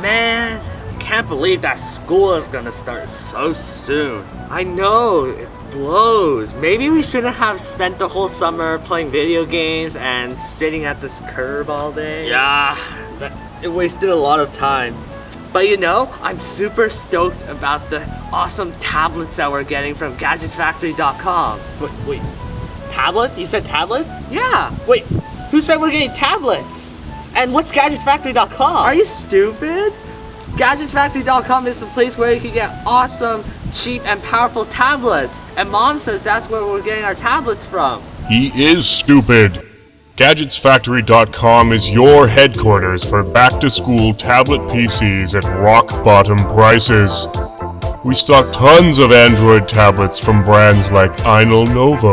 Man, I can't believe that school is gonna start so soon. I know, it blows. Maybe we shouldn't have spent the whole summer playing video games and sitting at this curb all day. Yeah, that, it wasted a lot of time. But you know, I'm super stoked about the awesome tablets that we're getting from GadgetsFactory.com. Wait, wait, tablets? You said tablets? Yeah. Wait, who said we're getting tablets? And what's GadgetsFactory.com? Are you stupid? GadgetsFactory.com is the place where you can get awesome, cheap, and powerful tablets. And mom says that's where we're getting our tablets from. He is stupid. GadgetsFactory.com is your headquarters for back-to-school tablet PCs at rock-bottom prices. We stock tons of Android tablets from brands like Ainol Novo,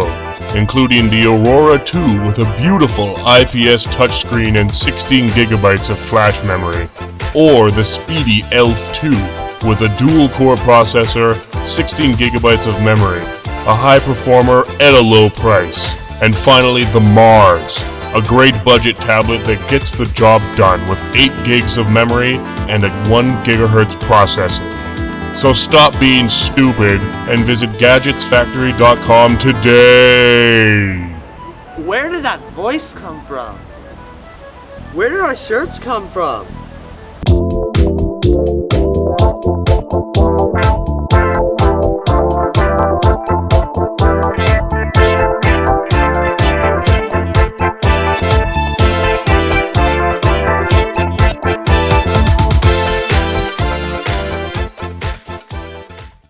including the Aurora 2 with a beautiful IPS touchscreen and 16 gigabytes of flash memory, or the speedy ELF 2 with a dual-core processor, 16 gigabytes of memory, a high performer at a low price. And finally, the Mars, a great budget tablet that gets the job done with 8 gigs of memory and a 1 gigahertz processor. So stop being stupid and visit GadgetsFactory.com today! Where did that voice come from? Where did our shirts come from?